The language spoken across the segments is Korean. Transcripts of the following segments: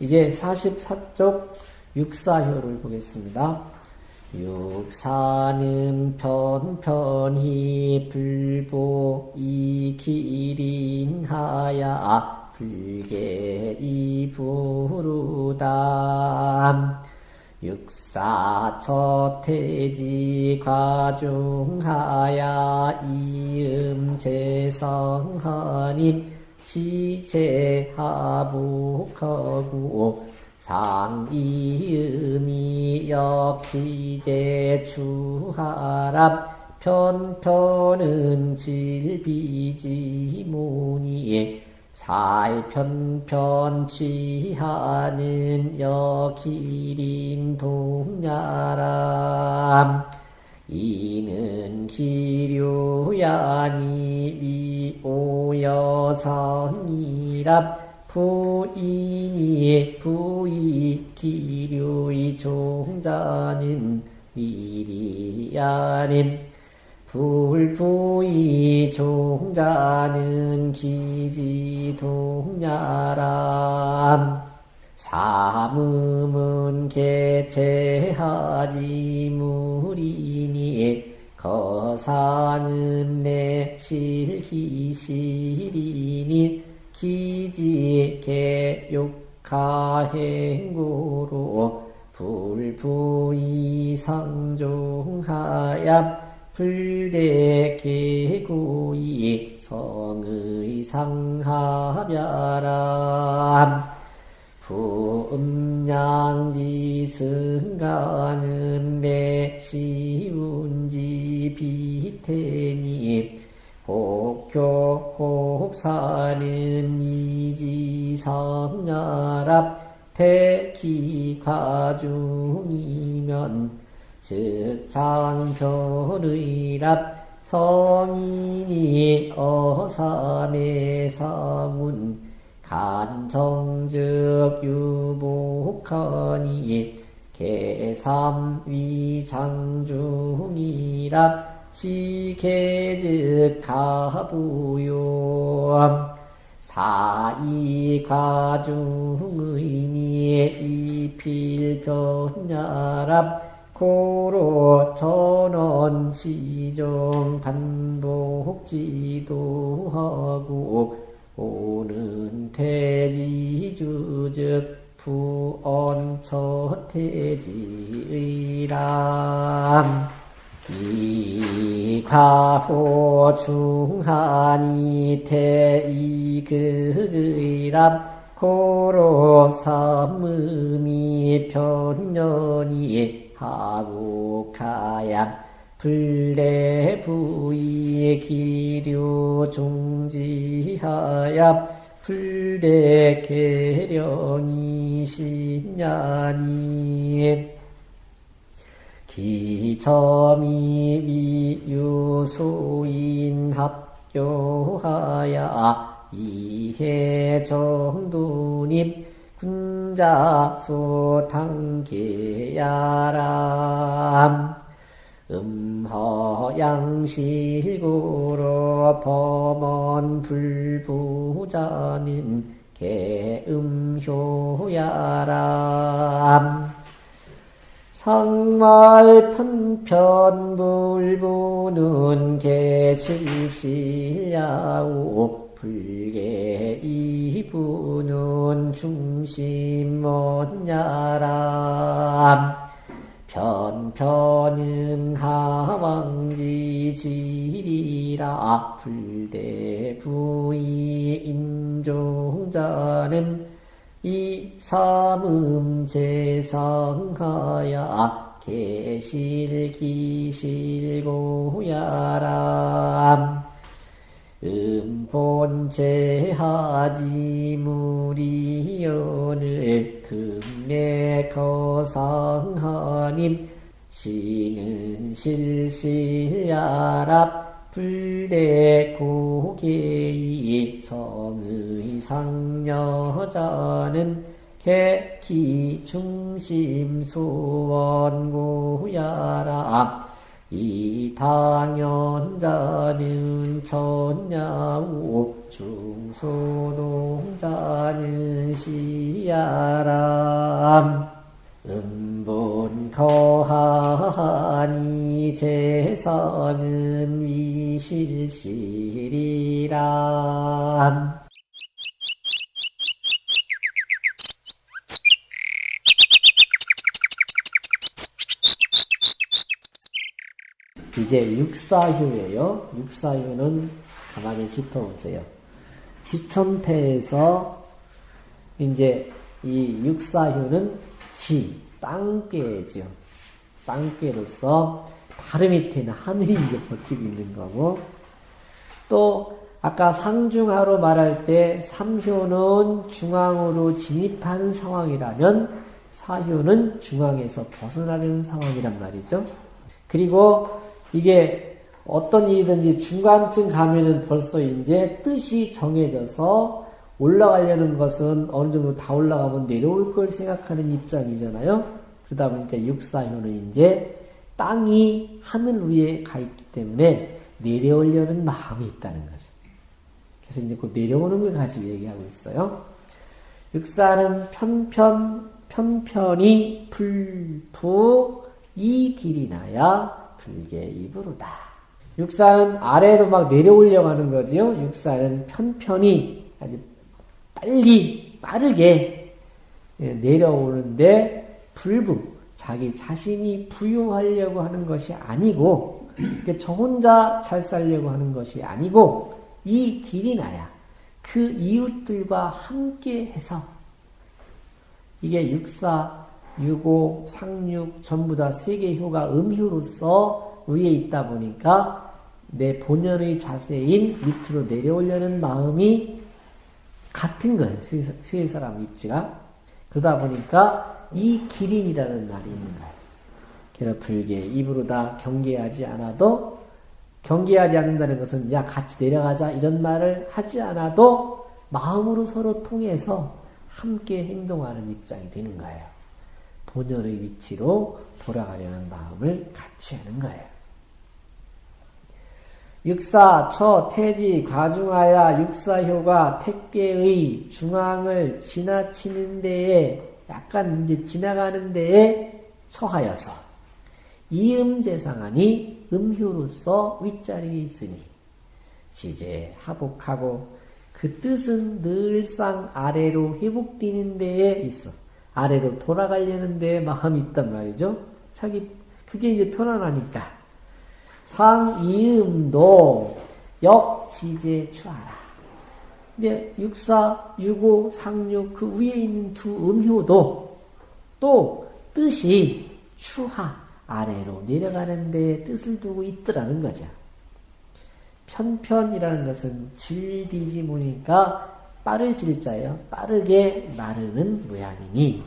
이제 44쪽 육사효를 보겠습니다. 육사는 편편히 불보 이기린하야. 불계 이부루담 육사 첫태지 과중하야. 이음 재성하님 시제하복하고 상이음이 역지제 추하랍 편편은 질비지무니 살편편 취하는 여기린 동야람 이는 기류야니 위오여성이랍. 부인이 부이 기류의 종자는 미리야님. 불부이 종자는 기지동야람 사음은 개체하지 무리니 거사는 내 실기시리니 기지 개육가행구로 불부이 상종하야 불대개구이 성의 상하별람 부음양지 승가는 내시운지 비태니 복교 복사는 이지성야랍 태기과중이면 즉 장별의랍 성인이 어삼의 사문 간정즉 유복하니 개삼위장중이랍 시계즉 가부요. 사이가중의니 이필변야랍 고로 전원 시정 반복지도 하고 오는 태지주즉 부언 처태지의람. 이가호 중하니 태이극의람. 고로 삼음이 편년이 하국하양 불대부이 기류 중지하야 불대계령이 신냐니 기점이 미유소인 합교하야 이해 정도님 군자수 당계야람 음허양실구로 범원 불부자는 개음효야람. 상말 편편 불부는 개실실야우 불계 이부는 중심원야람 편편은 하왕지지리라. 불대 부이 인종자는 이 삼음 재상하야. 계실기실고야람 음본체하지 무리연을 금내 거상하님 시는 실실야랍 불대 고개이 성의 상여자는 개기 중심 수원고야랍 이 당연자는 천야우 중소동자는 시야람. 음본 거하니 제서는 위실실이람 이제 육사효예요. 육사효는 가만히 짚어보세요. 지천태에서 이제 이 육사효는 지, 땅괴죠. 땅괴로서 바로 밑에는 하늘이 이제 버티고 있는 거고 또 아까 상중하로 말할 때 삼효는 중앙으로 진입하는 상황이라면 사효는 중앙에서 벗어나는 상황이란 말이죠. 그리고 이게 어떤 일이든지 중간쯤 가면은 벌써 이제 뜻이 정해져서 올라가려는 것은 어느 정도 다 올라가면 내려올 걸 생각하는 입장이잖아요. 그러다 보니까 육사효는 이제 땅이 하늘 위에 가 있기 때문에 내려오려는 마음이 있다는 거죠. 그래서 이제 그 내려오는 걸 가지고 얘기하고 있어요. 육사는 편편, 편편이 불부 이 길이 나야 불계 입으로다. 육사는 아래로 막 내려오려고 하는 거지요. 육사는 편편히 아주 빨리 빠르게 예, 내려오는데 불부 자기 자신이 부유하려고 하는 것이 아니고 저 혼자 잘 살려고 하는 것이 아니고 이 길이 나야 그 이웃들과 함께 해서 이게 육사 유고, 상육 전부 다 세계효가 음효로서 위에 있다 보니까 내 본연의 자세인 밑으로 내려오려는 마음이 같은 거예요. 세, 사람 입지가. 그러다 보니까 이 기린이라는 말이 있는 거예요. 그래서 불계 입으로 다 경계하지 않아도 경계하지 않는다는 것은 야 같이 내려가자 이런 말을 하지 않아도 마음으로 서로 통해서 함께 행동하는 입장이 되는 거예요. 본연의 위치로 돌아가려는 마음을 같이 하는 거예요. 육사, 처, 태지, 가중하야 육사효가 택계의 중앙을 지나치는 데에 약간 이제 지나가는 데에 처하여서 이음재상하니 음효로서 윗자리에 있으니 시제 하복하고 그 뜻은 늘상 아래로 회복되는 데에 있어. 아래로 돌아가려는 데 마음이 있단 말이죠. 자기 그게 이제 편안하니까 상이음도 역지제 추하라. 근데 육사, 유고, 상육 그 위에 있는 두 음효도 또 뜻이 추하 아래로 내려가는 데 뜻을 두고 있더라는 거죠. 편편이라는 것은 질비지문이니까 빠르질 자예요. 빠르게 나르는 모양이니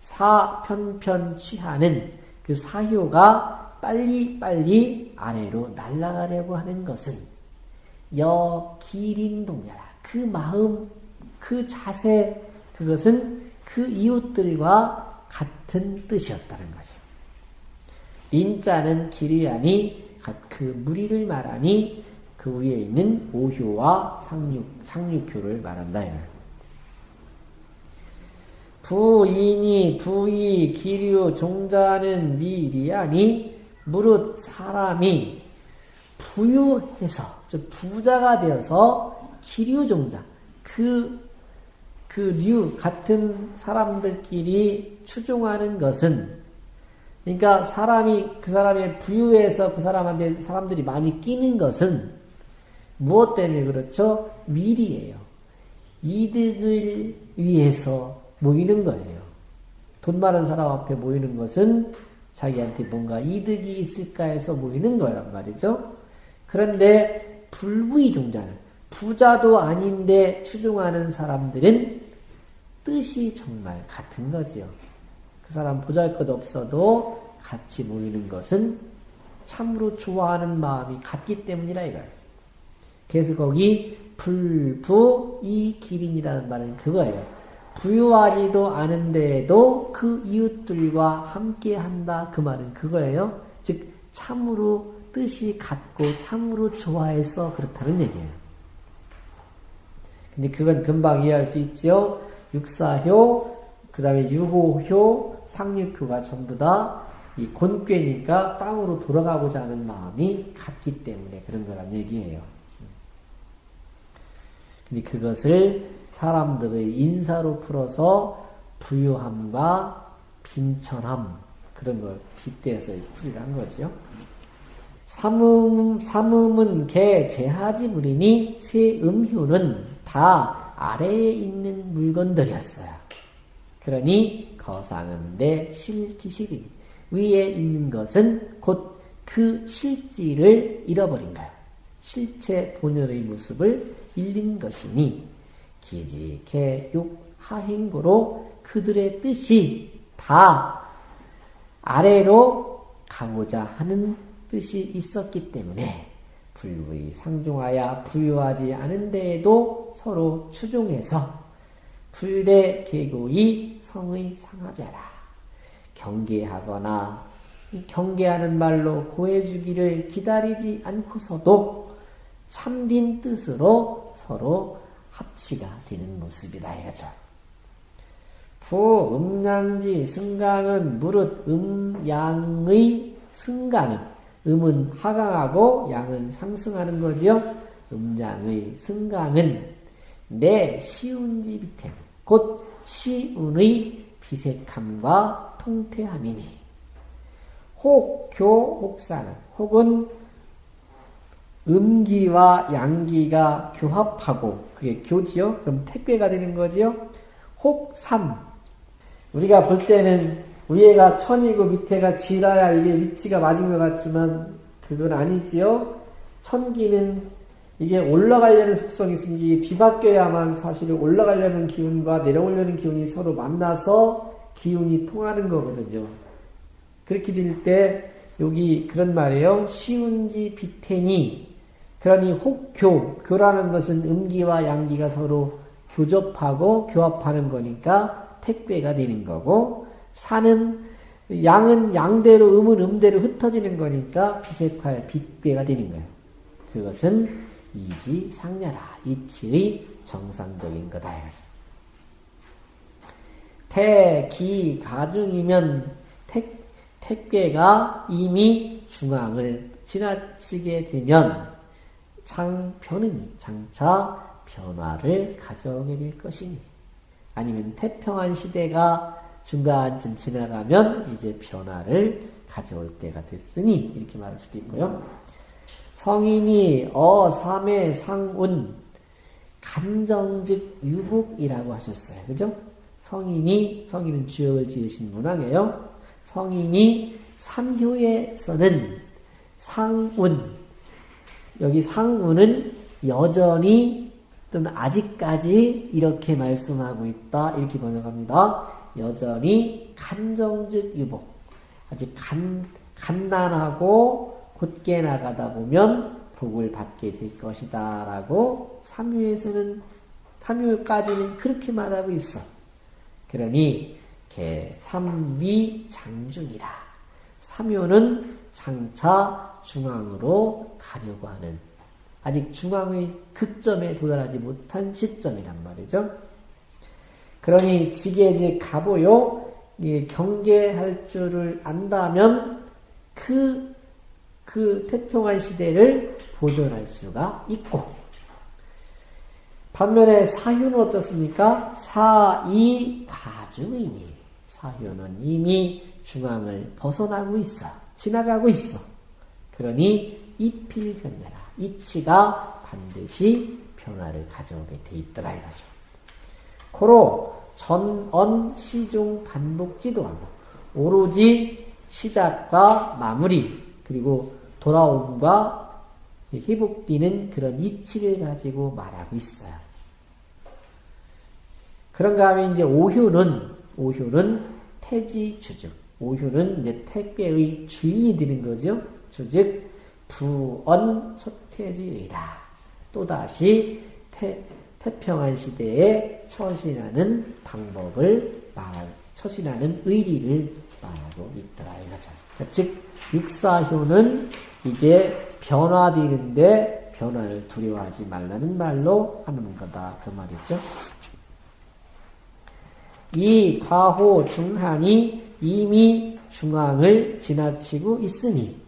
사편편 취하는 그 사효가 빨리빨리 아래로 날아가려고 하는 것은 여 기린동야라. 그 마음, 그 자세, 그것은 그 이웃들과 같은 뜻이었다는 거죠. 인자는 기리하니 그 무리를 말하니 그 위에 있는 오효와 상육, 상육효를 말한다. 부인이 부이 기류 종자는 미리하니 무릇 사람이 부유해서 부자가 되어서 기류 종자 그 그 류 같은 사람들끼리 추종하는 것은 그러니까 사람이 그 사람의 부유해서 그 사람한테 사람들이 많이 끼는 것은 무엇 때문에 그렇죠? 미리예요. 이득을 위해서 모이는 거예요. 돈 많은 사람 앞에 모이는 것은 자기한테 뭔가 이득이 있을까 해서 모이는 거란 말이죠. 그런데 불부의 종자는 부자도 아닌데 추종하는 사람들은 뜻이 정말 같은 거지요. 그 사람 보잘 것 없어도 같이 모이는 것은 참으로 좋아하는 마음이 같기 때문이라 이거예요. 그래서 거기 불부 이 기린이라는 말은 그거예요. 부유하지도 않은데도 그 이웃들과 함께 한다 그 말은 그거예요. 즉 참으로 뜻이 같고 참으로 좋아해서 그렇다는 얘기예요. 근데 그건 금방 이해할 수 있죠. 육사효, 그 다음에 유호효, 상육효가 전부 다 이 곤괴니까 땅으로 돌아가고자 하는 마음이 같기 때문에 그런 거란 얘기예요. 근데 그것을 사람들의 인사로 풀어서 부유함과 빈천함 그런 걸 빗대서 풀이한 거죠. 삼음, 삼음은 개 제하지 물이니 세 음효는 다 아래에 있는 물건들이었어요. 그러니 거상은 내 실기실이 위에 있는 것은 곧 그 실지를 잃어버린 거야. 실체 본연의 모습을 잃는 것이니 기지, 개, 육, 하행고로 그들의 뜻이 다 아래로 가고자 하는 뜻이 있었기 때문에 불의 상중하여 부유하지 않은 데에도 서로 추종해서 불대 계고의 성의 상하벼라. 경계하거나 경계하는 말로 고해주기를 기다리지 않고서도 참된 뜻으로 서로 합치가 되는 모습이다 이거죠. 부 음양지 승강은 무릇 음양의 승강은 음은 하강하고 양은 상승하는 거지요. 음양의 승강은 내 시운지 비템, 곧 시운의 비색함과 통태함이니. 혹, 교, 혹사는, 혹은 음기와 양기가 교합하고, 그게 교지요? 그럼 택괴가 되는 거지요? 혹삼. 우리가 볼 때는 위에가 천이고 밑에가 지라야 이게 위치가 맞은 것 같지만 그건 아니지요. 천기는 이게 올라가려는 속성이 있으니 뒤바뀌어야만 사실 올라가려는 기운과 내려오려는 기운이 서로 만나서 기운이 통하는 거거든요. 그렇게 될 때 여기 그런 말이에요. 시운지 비태니 그러니 혹교 교라는 것은 음기와 양기가 서로 교접하고 교합하는 거니까 택괴가 되는 거고 사는 양은 양대로 음은 음대로 흩어지는 거니까 비색할 빛괴가 되는 거예요. 그것은 이지상녀라 이치의 정상적인 거다. 태기 가중이면 택, 택괴가 이미 중앙을 지나치게 되면 창변은 장차 변화를 가져오게 될 것이니 아니면 태평한 시대가 중간쯤 지나가면 이제 변화를 가져올 때가 됐으니 이렇게 말할 수도 있고요. 성인이 어 삼의 상운 간정즉 유복이라고 하셨어요. 그죠? 성인이 성인은 주역을 지으신 문항이에요. 성인이 삼효에서는 상운 여기 상운은 여전히 또는 아직까지 이렇게 말씀하고 있다. 이렇게 번역합니다. 여전히 간정즉 유복. 아주 간, 간단하고 곧게 나가다 보면 복을 받게 될 것이다 라고 삼유에서는 삼유까지는 그렇게 말하고 있어. 그러니 개 삼위 장중이라. 삼유는 장차 중앙으로 가려고 하는 아직 중앙의 극점에 도달하지 못한 시점이란 말이죠. 그러니 지게지 가보요. 경계할 줄을 안다면 그, 그 태평한 시대를 보존할 수가 있고, 반면에 사유는 어떻습니까? 사이 가중이니. 사유는 이미 중앙을 벗어나고 있어. 지나가고 있어. 그러니 이필변해라. 이치가 반드시 변화를 가져오게 돼 있더라 이거죠. 고로 전언 시중 반복지도 하고 오로지 시작과 마무리 그리고 돌아옴과 회복되는 그런 이치를 가지고 말하고 있어요. 그런가 하면 이제 오효는 오효는 태지 주즉 오효는 이제 택배의 주인이 되는 거죠. 주즉 부언 첫태지의라 또다시 태, 태평한 시대에 처신하는 방법을 말하고 처신하는 의리를 말하고 있더라 이거죠. 즉 육사효는 이제 변화되는데 변화를 두려워하지 말라는 말로 하는 거다. 그 말이죠. 이 과호 중한이 이미 중앙을 지나치고 있으니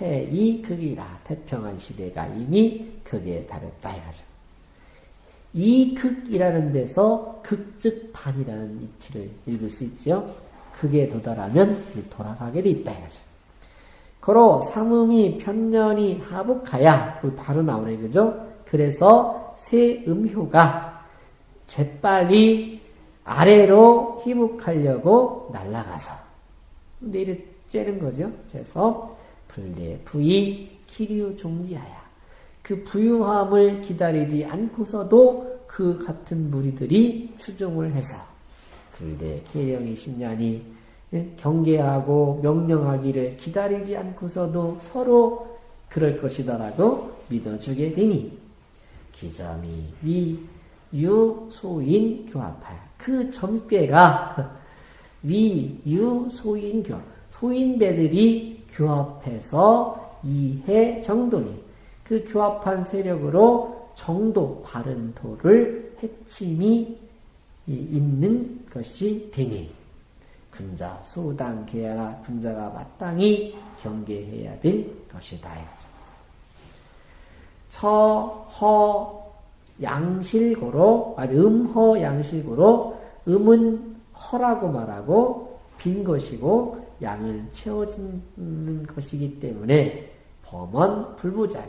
태이 극이라 태평한 시대가 이미 극에 달했다 이거죠. 이 극이라는 데서 극즉 반이라는 이치를 읽을 수 있죠. 극에 도달하면 돌아가게 돼 있다 이거죠. 거로 삼음이 편년이 하복하야 바로 나오네 그죠? 그래서 새 음효가 재빨리 아래로 희복하려고 날아가서 이래 째는 거죠. 그래서 불대 부이 기류 종지하야. 그 부유함을 기다리지 않고서도 그 같은 무리들이 추종을 해서 불대 계령이 예, 경계하고 명령하기를 기다리지 않고서도 서로 그럴 것이다라고 믿어주게 되니 기점이 위 유소인 교합하여 그 전괴가 위 유소인 교합 소인배들이 교합해서 이해 정도니 그 교합한 세력으로 정도 바른 도를 해침이 있는 것이 되니 군자 소당 계야라 군자가 마땅히 경계해야 될 것이다. 처허 양실고로 아니 음허 양실고로 음은 허라고 말하고 빈 것이고 양은 채워지는 것이기 때문에 범원 불부자는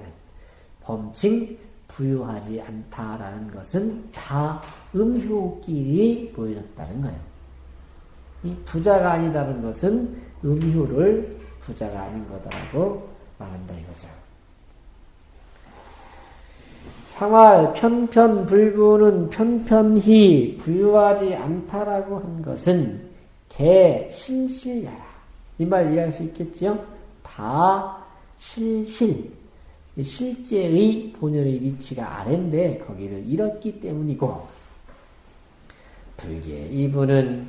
범칭 부유하지 않다라는 것은 다 음효끼리 보여졌다는 거예요. 이 부자가 아니다는 것은 음효를 부자가 아닌 거다라고 말한다 이거죠. 상활 편편불부는 편편히 부유하지 않다라고 한 것은 개 실실야라. 이 말 이해할 수 있겠지요? 다 실실. 실제의 본연의 위치가 아래인데 거기를 잃었기 때문이고 불계 이분은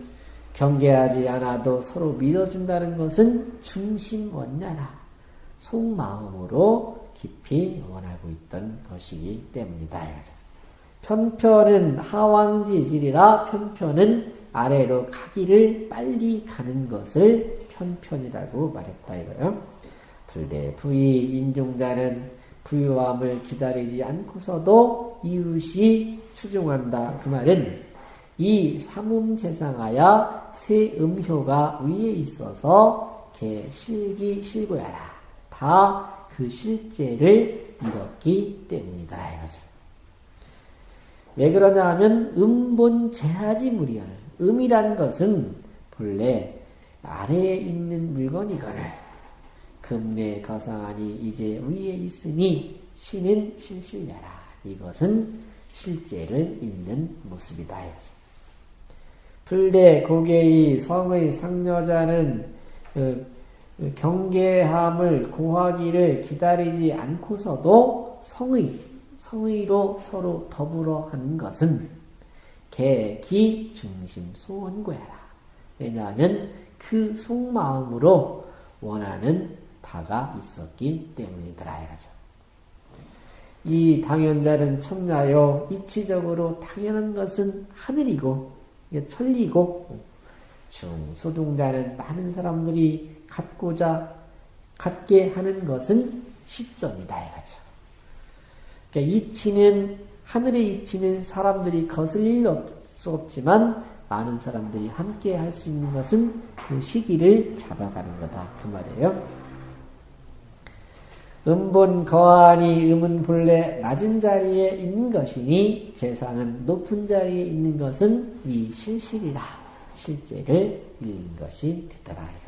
경계하지 않아도 서로 믿어준다는 것은 중심 원냐라 속마음으로 깊이 원하고 있던 것이기 때문이다. 편편은 하왕지질이라 편편은 아래로 가기를 빨리 가는 것을 편편이라고 말했다 이거요. 불대 부의 인종자는 부유함을 기다리지 않고서도 이웃이 추종한다. 그 말은 이 삼음재상하야 새 음효가 위에 있어서 개 실기 실고야라. 다 그 실제를 잃었기 때문이다. 이거죠. 왜 그러냐 하면 음본 제하지 무리열. 음이란 것은 본래 아래에 있는 물건이거늘 금내 거상하니 이제 위에 있으니 신은 실실려라. 이것은 실제를 읽는 모습이다. 불대 고개의 성의 상여자는 어, 경계함을 고하기를 기다리지 않고서도 성의, 성의로 서로 더불어 한 것은 개기 중심 소원고야라. 왜냐하면 그 속마음으로 원하는 바가 있었기 때문이더라 이거죠. 이 당연자는 청자요 이치적으로 당연한 것은 하늘이고 천리고 중소동자는 많은 사람들이 갖고자 갖게 하는 것은 시점이다 이거죠. 그러니까 이치는 하늘의 이치는 사람들이 거슬릴 수 없지만 많은 사람들이 함께 할 수 있는 것은 그 시기를 잡아가는 거다 그 말이에요. 음본 거하니 음은 본래 낮은 자리에 있는 것이니 재상은 높은 자리에 있는 것은 위 실실이라 실제를 읽는 것이 되더라.